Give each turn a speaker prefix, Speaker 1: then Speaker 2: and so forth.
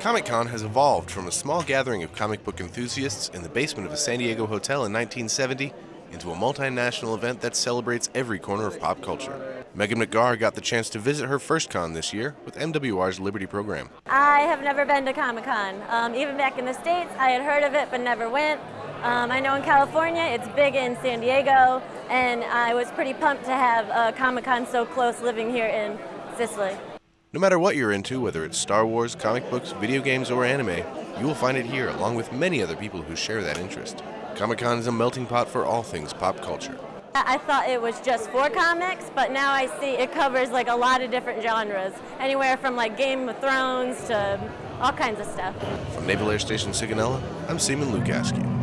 Speaker 1: Comic Con has evolved from a small gathering of comic book enthusiasts in the basement of a San Diego hotel in 1970 into a multinational event that celebrates every corner of pop culture. Megan McGar got the chance to visit her first con this year with MWR's Liberty program.
Speaker 2: I have never been to Comic Con. Um, even back in the States, I had heard of it but never went. Um, I know in California it's big in San Diego, and I was pretty pumped to have a Comic Con so close living here in Sicily.
Speaker 1: No matter what you're into, whether it's Star Wars, comic books, video games, or anime, you will find it here along with many other people who share that interest. Comic Con is a melting pot for all things pop culture.
Speaker 2: I thought it was just for comics, but now I see it covers like a lot of different genres, anywhere from like Game of Thrones to all kinds of stuff.
Speaker 1: From Naval Air Station Sigonella, I'm Seaman Lukaski.